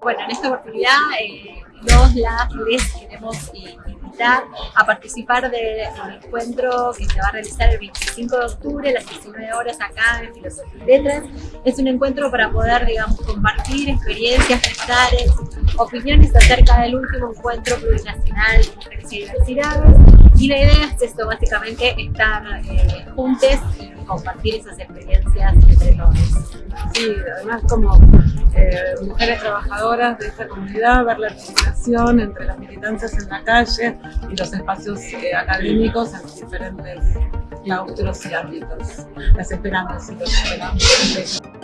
Bueno, en esta oportunidad eh, los, las, les queremos invitar a participar del encuentro que se va a realizar el 25 de octubre a las 19 horas acá en Filosofía y Letras. Es un encuentro para poder, digamos, compartir experiencias, pensares, opiniones acerca del último encuentro plurinacional de mujeres y. Y la idea es esto, básicamente, estar eh, juntos y compartir esas experiencias entre todos. Sí, además como eh, mujeres trabajadoras de esta comunidad, ver la articulación entre las militancias en la calle y los espacios eh, académicos en los diferentes claustros y ámbitos. Las esperamos y los esperamos.